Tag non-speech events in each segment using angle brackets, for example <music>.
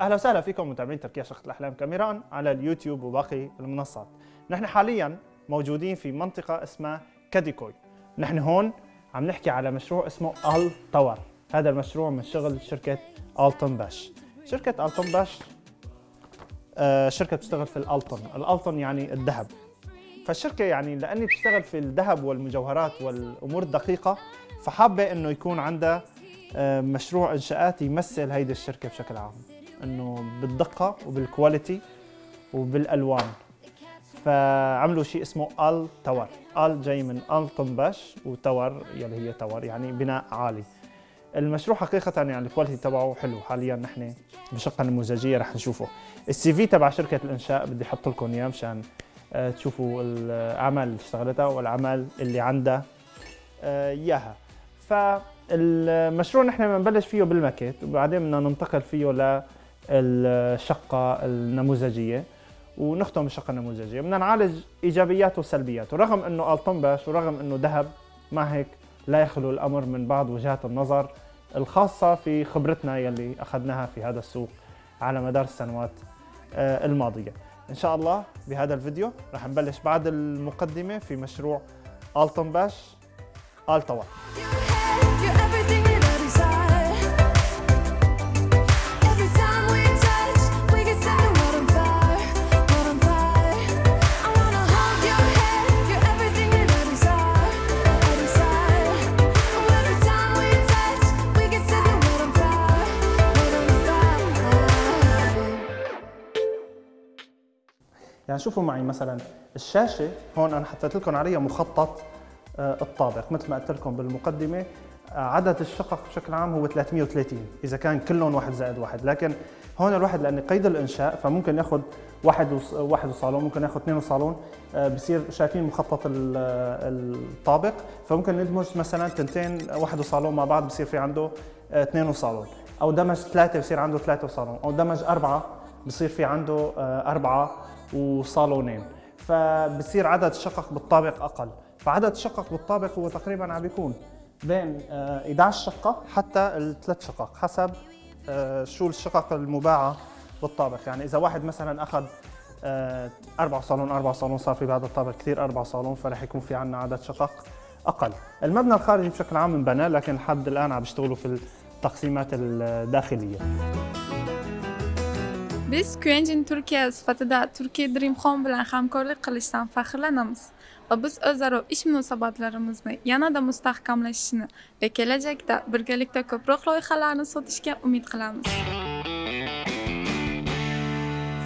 أهلا وسهلا فيكم متابعين تركيا شقة الأحلام كاميران على اليوتيوب وباقي المنصات. نحن حاليا موجودين في منطقة اسمها كاديكوي. نحن هون عم نحكي على مشروع اسمه Al Tower. هذا المشروع من شغل شركة Altınbaş. شركة Altınbaş آه، شركة بتشتغل في ال altın، ال altın يعني الذهب. فالشركة يعني لأني بتشتغل في الذهب والمجوهرات والأمور الدقيقة فحابة إنه يكون عندها آه، مشروع إنشاءات يمثل هيدي الشركة بشكل عام. إنه بالدقة وبال quality وبالألوان. فعملوا شيء اسمه Al Tower. Al جاي من Altınbaş و tower يلي هي tower يعني بناء عالي. المشروع حقيقة يعني ال quality تبعه حلو. حاليا نحن بشقة نموذجية رح نشوفه. ال CV تبع شركة الإنشاء بدي أحط لكم إياه مشان آه، تشوفوا الأعمال اللي اشتغلتها والأعمال اللي عندها آه، إياها. فالمشروع نحن بنبلش فيه بالماكيت وبعدين بدنا ننتقل فيه ل الشقة النموذجية ونختم الشقة النموذجية. بدنا نعالج إيجابياته وسلبياته رغم أنه الطنبش ورغم أنه ذهب مع هيك لا يخلو الأمر من بعض وجهات النظر الخاصة في خبرتنا يلي أخذناها في هذا السوق على مدار السنوات آه، الماضية. إن شاء الله بهذا الفيديو رح نبلش بعد المقدمة في مشروع ألتون باش يعني شوفوا معي مثلا الشاشة هون أنا حطيت لكم عليها مخطط آه، الطابق مثل ما قلت لكم بالمقدمة آه، عدد الشقق بشكل عام هو 330 إذا كان كلهم واحد زائد واحد. لكن هون الواحد لأن قيد الإنشاء فممكن يأخذ واحد واحد وصالون ممكن يأخذ اثنين وصالون آه، بصير شايفين مخطط الطابق. فممكن ندمج مثلا تنتين واحد وصالون مع بعض بصير في عنده اثنين وصالون. أو دمج ثلاثة بصير عنده ثلاثة وصالون. أو دمج أربعة بصير في عنده أربعة. وصالونين فبصير عدد الشقق بالطابق أقل. فعدد الشقق بالطابق هو تقريبا عم بيكون بين 11 آه، شقة حتى الثلاث شقق حسب آه، شو الشقق المباعة بالطابق. يعني إذا واحد مثلا أخذ آه، أربع صالون أربع صالون صار في بهذا الطابق كثير أربع صالون فرح يكون في عندنا عدد شقق أقل. المبنى الخارجي بشكل عام انبنى لكن لحد الآن عم بيشتغلوا في التقسيمات الداخلية. Biz Quentin Türkiye sıfatıda Türkiye Dream Home bilan hamkorlik qilishdan faxrlanamiz va biz o'zaro ish munosabatlarimizni yanada mustahkamlashishini va kelajakda birgalikda ko'proq loyihalarni sotishga umid qilamiz.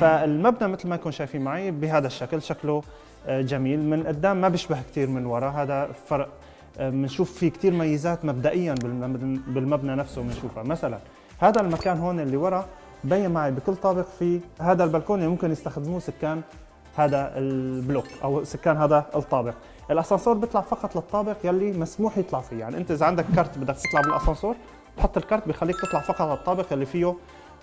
فالمبنى مثل ما انكم شايفين معي بهذا الشكل شكله جميل من قدام ما بيشبه كثير من وراء هذا فرق بنشوف في كثير ميزات مبدئيا بالمبنى نفسه بنشوفها مثلا هذا المكان هون اللي ورا بين معي بكل طابق في هذا البلكون اللي ممكن يستخدموه سكان هذا البلوك أو سكان هذا الطابق. الأسانسور بيطلع فقط للطابق يلي مسموح يطلع فيه. يعني أنت إذا عندك كارت بدك تطلع بالأسانسور بتحط الكارت بخليك تطلع فقط على الطابق اللي فيه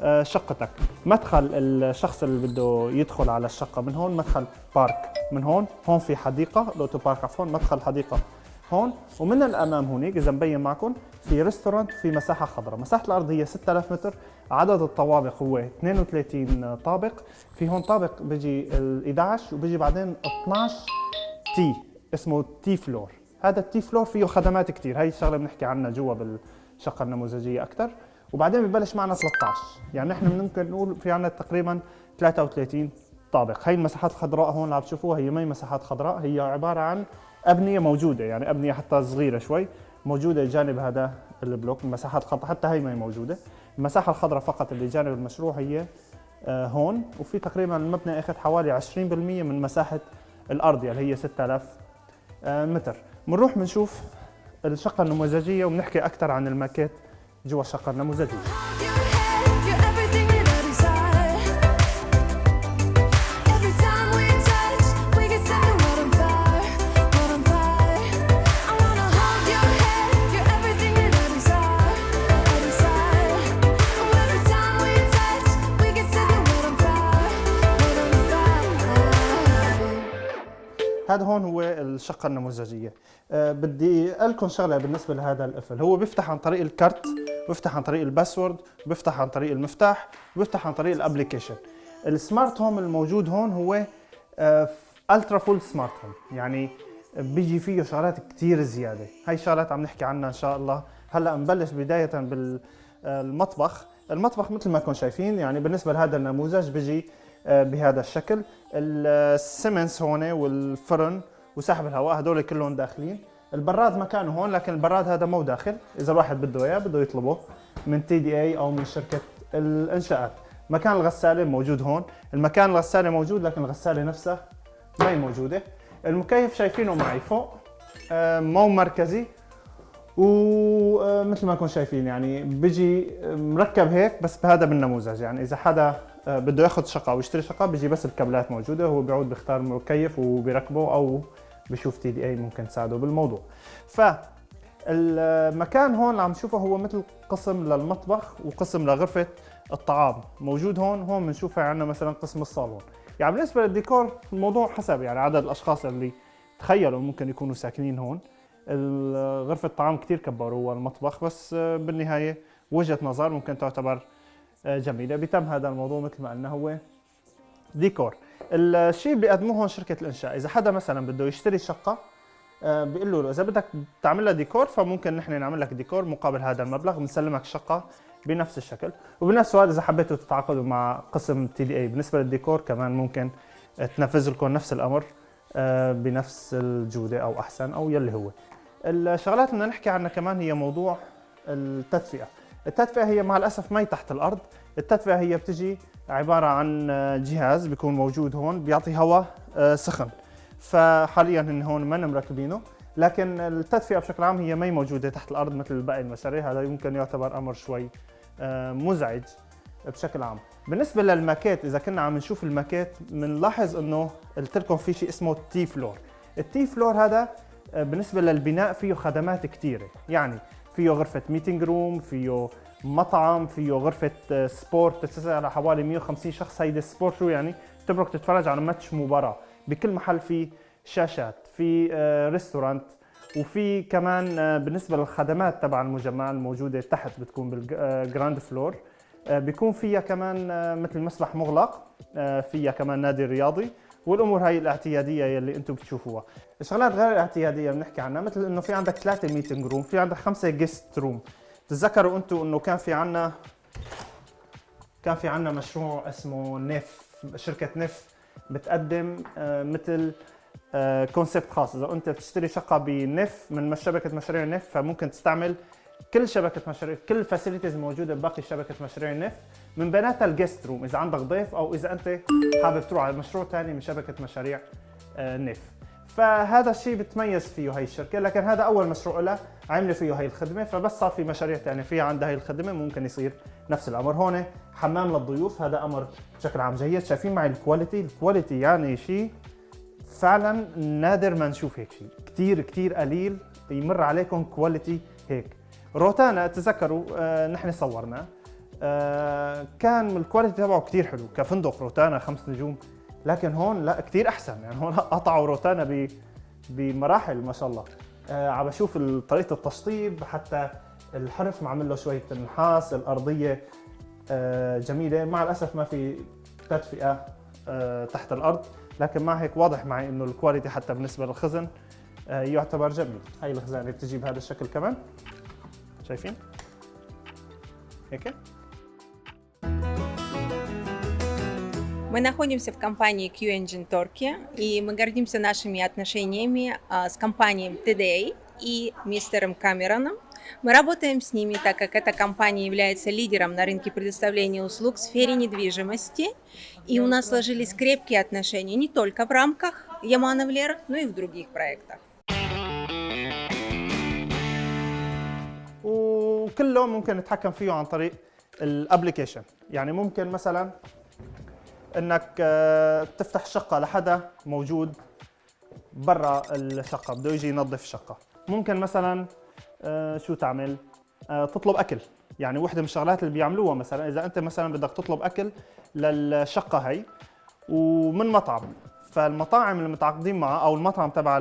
آه، شقتك. مدخل الشخص اللي بده يدخل على الشقة من هون مدخل park من هون. هون في حديقة ال auto park عفوا مدخل حديقة هون. ومن الأمام هونيك إذا مبين معكم في restaurant في مساحة خضراء. مساحة الأرض هي 6000 متر. عدد الطوابق هو 32 طابق. في هون طابق بيجي ال 11 وبيجي بعدين 12 T اسمه T floor هذا ال T floor فيه خدمات كثير هي الشغلة بنحكي عنها جوا بالشقة النموذجية أكثر وبعدين ببلش معنا 13 يعني نحن ممكن نقول في عندنا تقريبا 33 طابق. هي المساحات الخضراء هون اللي عم تشوفوها هي ما هي مساحات خضراء. هي عبارة عن أبنية موجودة يعني أبنية حتى صغيرة شوي موجودة جانب هذا البلوك. المساحات الخضراء حتى هي ما هي موجودة. المساحة الخضراء فقط اللي جانب المشروع هي آه، هون وفي تقريبا المبنى اخذ حوالي 20% من مساحة الأرض اللي يعني هي 6000 آه، متر. بنروح بنشوف الشقة النموذجية وبنحكي أكثر عن الماكيت جوا الشقة النموذجية. الشقه النموذجيه أه بدي أقول لكم شغلة بالنسبة لهذا القفل هو بيفتح عن طريق الكارت بيفتح عن طريق ال password بيفتح عن طريق المفتاح بيفتح عن طريق ال application ال smart home الموجود هون هو ultra full smart home. يعني بيجي فيه شغلات كثير زيادة. هاي الشغلات عم نحكي عنها إن شاء الله. هلأ نبلش بداية بالمطبخ المطبخ. مثل ما كنتم شايفين يعني بالنسبة لهذا النموذج بيجي آه، بهذا الشكل. السيمنس هون والفرن وسحب الهواء هدول كلهم داخلين. البراد مكانه هون لكن البراد هذا مو داخل. إذا الواحد بده إياه بده يطلبه من TDA أو من شركة الإنشاءات. مكان الغسالة موجود هون. المكان الغسالة موجود لكن الغسالة نفسها ما هي موجودة. المكيف شايفينه معي فوق. آه، مو مركزي. ومثل ما كنتم شايفين يعني بيجي مركب هيك بس بهذا بالنموذج. يعني إذا حدا آه، بده ياخذ شقة أو يشتري شقة بيجي بس الكابلات موجودة. هو بيعود بيختار مكيف وبيركبه أو بشوف TDA ممكن تساعده بالموضوع. ف المكان هون اللي عم نشوفه هو مثل قسم للمطبخ وقسم لغرفة الطعام. موجود هون هون بنشوفها عندنا مثلا قسم الصالون. يعني بالنسبة للديكور الموضوع حسب يعني عدد الأشخاص اللي تخيلوا ممكن يكونوا ساكنين هون. غرفة الطعام كثير كبروها المطبخ بس بالنهاية وجهة نظر ممكن تعتبر جميلة. بيتم هذا الموضوع مثل ما قلنا هو ديكور. الشيء اللي بيقدموه هون شركة الإنشاء إذا حدا مثلا بده يشتري شقة بيقول له إذا بدك تعمل لها ديكور فممكن نحن نعمل لك ديكور مقابل هذا المبلغ بنسلمك الشقة بنفس الشكل. وبنفس الوقت إذا حبيتوا تتعاقدوا مع قسم TDA بالنسبة للديكور كمان ممكن تنفذ لكم نفس الأمر بنفس الجودة أو أحسن أو يلي هو. الشغلات اللي بدنا نحكي عنها كمان هي موضوع التدفئة. التدفئة هي مع الأسف مي تحت الأرض. التدفئة هي بتجي عبارة عن جهاز بيكون موجود هون بيعطي هواء آه، سخن. فحاليا هن هون ما مركبينه لكن التدفئة بشكل عام هي مي موجودة تحت الأرض مثل باقي المشاريع هذا يمكن يعتبر أمر شوي آه، مزعج بشكل عام. بالنسبة للماكيت إذا كنا عم نشوف الماكيت بنلاحظ إنه قلت لكم في شيء اسمه ال T floor. ال T floor هذا آه، بالنسبة للبناء فيه خدمات كثيرة يعني فيه غرفة meeting room فيه مطعم فيه غرفة sport تتسع على حوالي 150 شخص. هيدي sport شو يعني تبرك تتفرج على ماتش مباراة بكل محل في شاشات في restaurant آه، وفي كمان آه، بالنسبة للخدمات تبع المجمع الموجودة تحت بتكون بال ground floor بيكون فيها كمان مثل مسبح مغلق فيها كمان نادي رياضي. والأمور هاي الاعتيادية يلي أنتم بتشوفوها. الشغلات غير الاعتيادية بنحكي عنها مثل إنه في عندك ثلاثة meeting room في عندك خمسة guest room تتذكروا أنتم إنه كان في عندنا كان في عندنا مشروع اسمه Nef شركة Nef بتقدم آه، مثل concept آه، خاص. إذا أنت بتشتري شقة ب Nef من شبكة مشاريع Nef فممكن تستعمل كل شبكة مشاريع كل ال facilities موجودة بباقي شبكة مشاريع ال Nef من بيناتها ال guest room إذا عندك ضيف أو إذا أنت حابب تروح على مشروع ثاني من شبكة مشاريع ال Nef آه، فهذا الشيء بتميز فيه هي الشركة لكن هذا أول مشروع لها عملوا فيه هي الخدمة. فبس صار في مشاريع ثانية فيها عندها هي الخدمة ممكن يصير نفس الأمر هون. حمام للضيوف هذا أمر بشكل عام جيد. شايفين معي ال quality ال quality يعني شيء فعلا نادر ما نشوف هيك شيء. كثير كثير قليل يمر عليكم quality هيك. روتانا تذكروا آه نحن صورنا. آه كان ال quality تبعه كثير حلو كفندق روتانا خمس نجوم. لكن هون لا كثير أحسن. يعني هون <laughs> قطعوا روتانا بمراحل ما شاء الله. آه عم بشوف طريقة التشطيب حتى الحرف معمل له شوية نحاس الأرضية جميلة. مع الأسف ما في تدفئة تحت الأرض. لكن مع هيك واضح معي إنه الكواليتي حتى بالنسبة للخزن يعتبر جميل. هاي الخزانه بتجي بهذا الشكل كمان. Safe in? Мы находимся в компании Q-Engine Turkey, и мы гордимся нашими отношениями а, с компанией TDA и мистером Камероном. Мы работаем с ними, так как эта компания является лидером на рынке предоставления услуг в сфере недвижимости, и у нас сложились крепкие отношения не только в рамках Ямановлер, но и в других проектах. وكله ممكن نتحكم فيه عن طريق الابلكيشن يعني ممكن مثلا إنك آه، تفتح شقة لحدا موجود برا الشقة بده يجي ينظف الشقه ممكن مثلا آه، شو تعمل؟ آه، تطلب أكل. يعني وحدة من الشغلات اللي بيعملوها مثلا إذا أنت مثلا بدك تطلب أكل للشقة هي ومن مطعم. فالمطاعم المتعاقدين معها أو المطعم تبع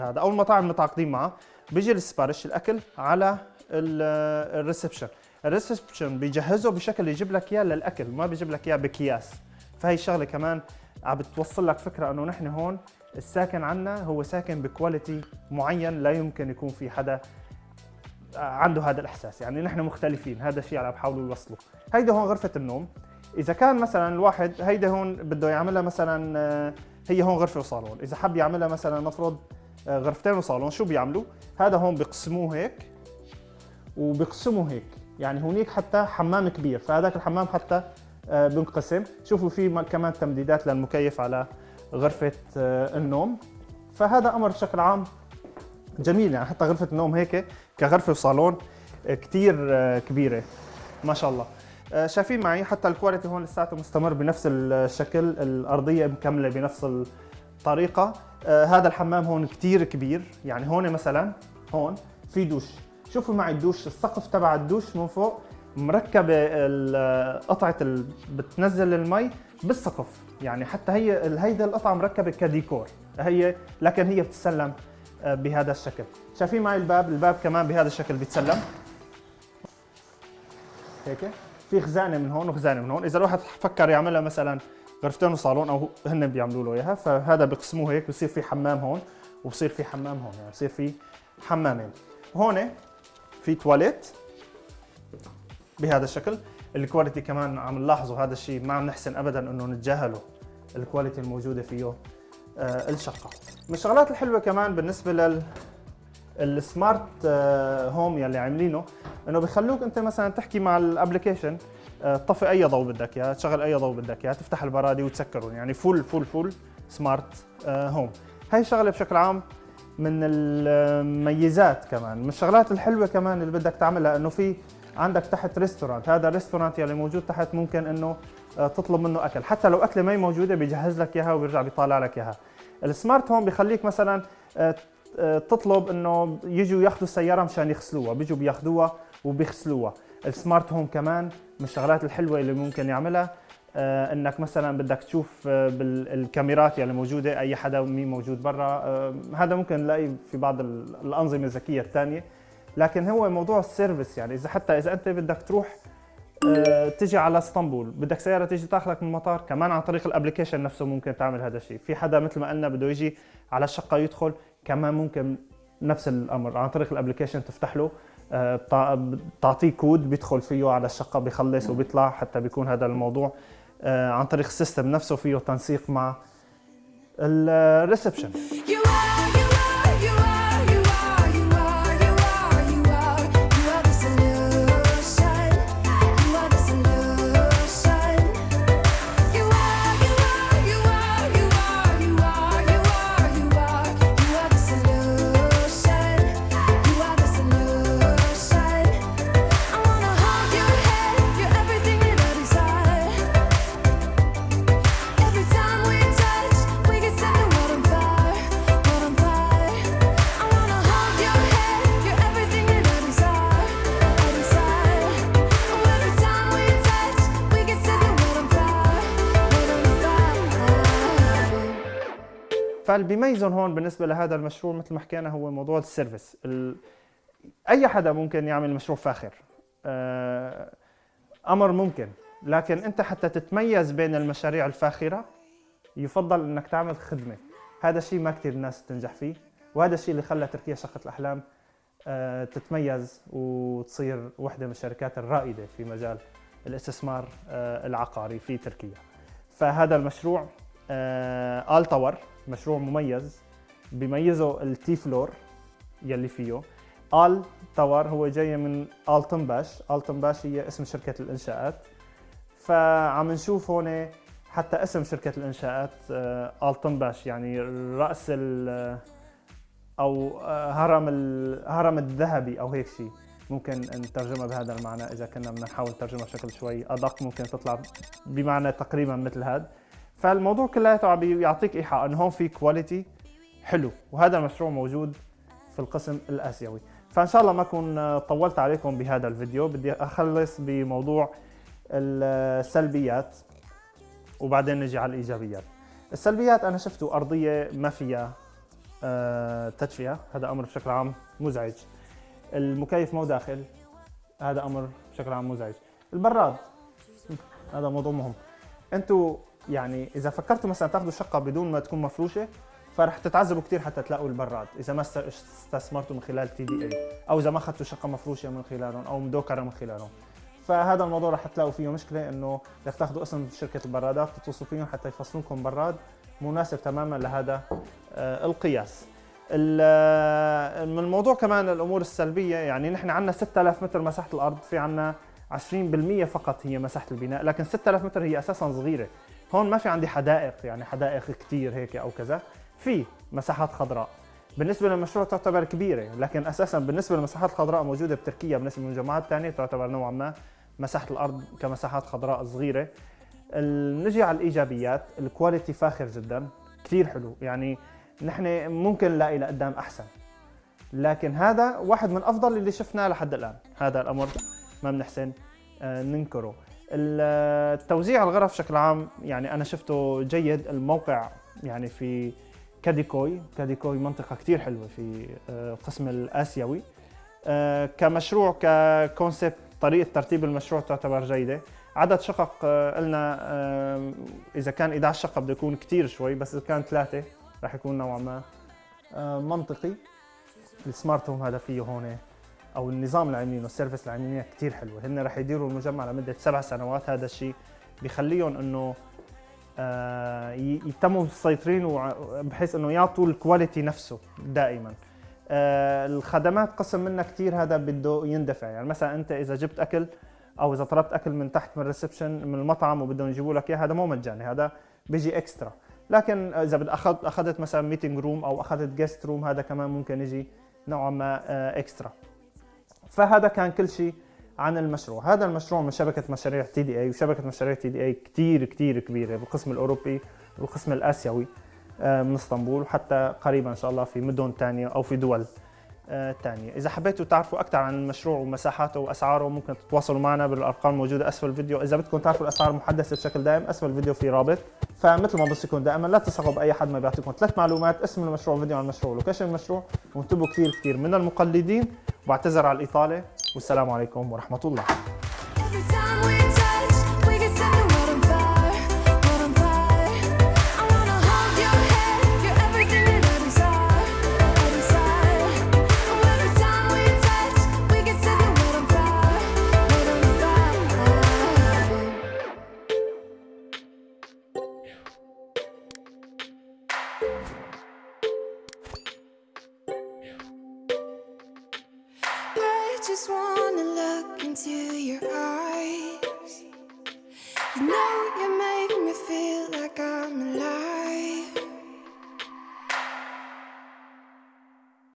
هذا أو المطاعم المتعاقدين معها بيجي السبارش الأكل على ال reception ال reception بيجهزه بشكل يجيب لك إياه للأكل ما بيجيب لك إياه بكياس فهي الشغله كمان عم بتوصل لك فكرة إنه نحن هون الساكن عنا هو ساكن ب quality معين لا يمكن يكون في حدا عنده هذا الإحساس. يعني نحن مختلفين هذا الشيء اللي بحاولوا يوصلوا. هيدا هون غرفة النوم. إذا كان مثلا الواحد هيدا هون بده يعملها مثلا آه، هي هون غرفة وصالون. إذا حب يعملها مثلا نفرض آه، غرفتين وصالون شو بيعملوا؟ هذا هون بيقسموه هيك. وبيقسموا هيك. يعني هونيك حتى حمام كبير فهذاك الحمام حتى آه، بينقسم. شوفوا في كمان تمديدات للمكيف على غرفة آه، النوم. فهذا أمر بشكل عام جميل. يعني حتى غرفة النوم هيك كغرفة وصالون كثير كبيرة. ما شاء الله. آه، شايفين معي حتى ال quality هون لساته مستمر بنفس الشكل. الأرضية مكملة بنفس الطريقة. آه، هذا الحمام هون كثير كبير. يعني هون مثلا هون في دوش. شوفوا معي الدوش السقف تبع الدوش من فوق مركبه قطعة. بتنزل المي بالسقف. يعني حتى هي هيدا القطعة مركبة كديكور. هي لكن هي بتتسلم آه، بهذا الشكل. شايفين معي الباب؟ الباب كمان بهذا الشكل بيتسلم. هيك؟ في خزانة من هون وخزانة من هون. إذا الواحد فكر يعملها مثلا غرفتين وصالون أو هن بيعملوا له إياها فهذا بيقسموه هيك بصير في حمام هون وبصير في حمام هون يعني بصير في حمامين. هون في تواليت بهذا الشكل. ال quality كمان عم نلاحظوا هذا الشيء ما عم نحسن ابدا إنه نتجاهله ال quality الموجودة فيه آه الشقة. من الشغلات الحلوة كمان بالنسبة لل ال smart آه، home يلي عاملينه إنه بخلوك أنت مثلا تحكي مع ال application آه، طفي أي ضوء بدك إياه تشغل أي ضوء بدك إياه تفتح البرادي وتسكرهم يعني full full full smart home هاي الشغلة بشكل عام من المميزات كمان من الشغلات الحلوة كمان اللي بدك تعملها إنه في عندك تحت restaurant هذا ال restaurant يلي موجود تحت ممكن إنه آه، تطلب منه أكل حتى لو أكلة ما موجودة بيجهز لك إياها وبيرجع بيطالع لك إياها. ال smart home بيخليك مثلا آه، آه، تطلب إنه يجوا ياخذوا السيارة مشان يغسلوها بيجوا بياخذوها وبيغسلوها. ال smart home كمان من الشغلات الحلوة اللي ممكن يعملها. إنك مثلا بدك تشوف آه، بالكاميرات يلي موجودة أي حدا مين موجود برا آه، هذا ممكن نلاقي في بعض ال- الأنظمة الذكية الثانية. لكن هو موضوع ال service يعني إذا حتى إذا أنت بدك تروح آه، تجي على إسطنبول بدك سيارة تيجي تاخذك من المطار كمان عن طريق ال application نفسه ممكن تعمل هذا الشيء. في حدا مثل ما قلنا بده يجي على الشقة يدخل كمان ممكن نفس الأمر عن طريق ال application تفتح له آه، بتع- بتعطيه كود بيدخل فيه على الشقة بيخلص وبيطلع حتى بيكون هذا الموضوع. آه، عن طريق السيستم نفسه فيه تنسيق مع الريسبشن فاللي بيميزهم هون بالنسبة لهذا المشروع مثل ما حكينا هو موضوع السيرفيس. ال... أي حدا ممكن يعمل مشروع فاخر. آه، أمر ممكن. لكن أنت حتى تتميز بين المشاريع الفاخرة يفضل إنك تعمل خدمة. هذا الشيء ما كثير الناس تنجح فيه وهذا الشيء اللي خلى تركيا شقه الأحلام آه، تتميز وتصير واحدة من الشركات الرائدة في مجال الاستثمار آه، العقاري في تركيا. فهذا المشروع آه، آل tower مشروع مميز بيميزه التي floor يلي فيه. آل tower هو جاي من آلتنباش آلتنباش هي اسم شركة الإنشاءات. فعم نشوف هون حتى اسم شركة الإنشاءات آه، آلتنباش يعني رأس ال آه، هرم الهرم الذهبي أو هيك شيء ممكن نترجمها بهذا المعنى إذا كنا بدنا نحاول نترجمها بشكل شوي أدق. ممكن تطلع بمعنى تقريبا مثل هذا فالموضوع كلياته عم بيعطيك إيحاء انه هون في كواليتي حلو وهذا المشروع موجود في القسم الآسيوي. فإن شاء الله ما أكون طولت عليكم بهذا الفيديو. بدي أخلص بموضوع السلبيات وبعدين نجي على الإيجابيات. السلبيات أنا شفته أرضية ما فيها آه، تدفئة. هذا أمر بشكل عام مزعج. المكيف مو داخل هذا أمر بشكل عام مزعج. البراد هذا موضوع مهم. أنتوا يعني إذا فكرتوا مثلا تاخذوا شقة بدون ما تكون مفروشة فرح تتعذبوا كثير حتى تلاقوا البراد إذا ما است- استثمرتوا من خلال تي دي اي أو إذا ما أخذتوا شقة مفروشة من خلالهم أو مدوكرة من خلالهم. فهذا الموضوع رح تلاقوا فيه مشكلة إنه بدك تاخذوا اسم شركة البرادات تتصلوا فيهم حتى يفصلوا لكم براد مناسب تماما لهذا آه، القياس. ال- آه، من الموضوع كمان الأمور السلبية يعني نحن عندنا 6000 متر مساحة الأرض في عندنا 20% فقط هي مساحة البناء لكن 6000 متر هي أساسا صغيرة. هون ما في عندي حدائق يعني حدائق كتير هيك أو كذا. في مساحات خضراء. بالنسبة للمشروع تعتبر كبيرة لكن أساسا بالنسبة للمساحات الخضراء موجودة بتركيا بالنسبة للمجمعات الثانية تعتبر نوعا ما مساحة الأرض كمساحات خضراء صغيرة. نجي على الإيجابيات الكواليتي فاخر جدا كثير حلو. يعني نحن ممكن نلاقي لقدام أحسن. لكن هذا واحد من أفضل اللي شفناه لحد الآن. هذا الأمر ما بنحسن آه، ننكره. التوزيع الغرف بشكل عام يعني أنا شفته جيد الموقع يعني في كاديكوي. كاديكوي منطقة كتير حلوة في آه، القسم الآسيوي. آه، كمشروع ككونسبت طريقة ترتيب المشروع تعتبر جيدة. عدد شقق آه، قلنا آه، إذا كان 11 شقة بده يكون كتير شوي بس إذا كان ثلاثة رح يكون نوعا ما آه، منطقي. ال smart home هذا فيه هون أو النظام اللي عاملينه ال service اللي عاملينه كثير حلوة. هن رح يديروا المجمع لمدة سبع سنوات. هذا الشيء بخليهم إنه آه، يتموا مسيطرين بحيث إنه يعطوا ال quality نفسه دائما. آه، الخدمات قسم منها كثير هذا بده يندفع. يعني مثلا أنت إذا جبت أكل أو إذا طلبت أكل من تحت من ال reception من المطعم وبدهم يجيبوا لك اياه هذا مو مجاني. هذا بيجي extra. لكن إذا بدك اخذ أخذت مثلا meeting room أو أخذت guest room هذا كمان ممكن يجي نوعا ما آه، extra. فهذا كان كل شيء عن المشروع. هذا المشروع من شبكة مشاريع TDE وشبكة مشاريع TDE كتير كتير كبيرة بالقسم الأوروبي والقسم الآسيوي آه، من إسطنبول وحتى قريبا إن شاء الله في مدن تانية أو في دول آه، تانية إذا حبيتوا تعرفوا أكثر عن المشروع ومساحاته وأسعاره ممكن تتواصلوا معنا بالأرقام الموجودة. أسفل الفيديو. إذا بدكم تعرفوا الأسعار المحدثة بشكل دائم أسفل الفيديو في رابط. فمثل ما بصيكم دائما لا تثقوا بأي حد ما بيعطيكم ثلاث معلومات اسم المشروع فيديو عن المشروع ولوكيشن المشروع وانتبهوا كثير كثير. من المقلدين وبعتذر على الإطالة والسلام عليكم ورحمة الله.